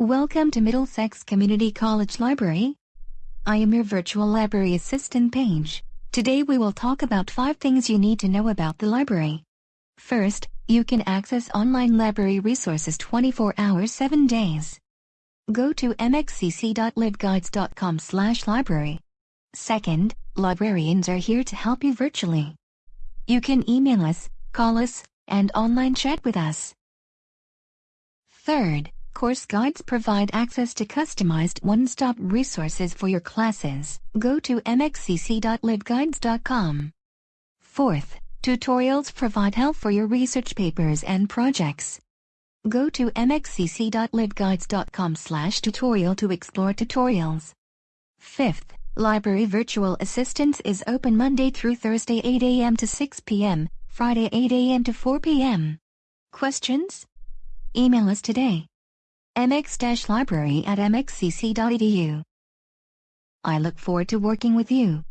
Welcome to Middlesex Community College Library. I am your virtual library assistant Paige. Today we will talk about 5 things you need to know about the library. First, you can access online library resources 24 hours 7 days. Go to mxcc.libguides.com slash library. Second, librarians are here to help you virtually. You can email us, call us, and online chat with us. Third, course guides provide access to customized one-stop resources for your classes. Go to mxcc.libguides.com. Fourth, tutorials provide help for your research papers and projects. Go to mxcc.libguides.com/tutorial to explore tutorials. Fifth, Library Virtual Assistance is open Monday through Thursday 8 a.m. to 6 p.m., Friday 8 a.m. to 4 p.m. Questions? Email us today. Mx-library at mxcc.edu. I look forward to working with you.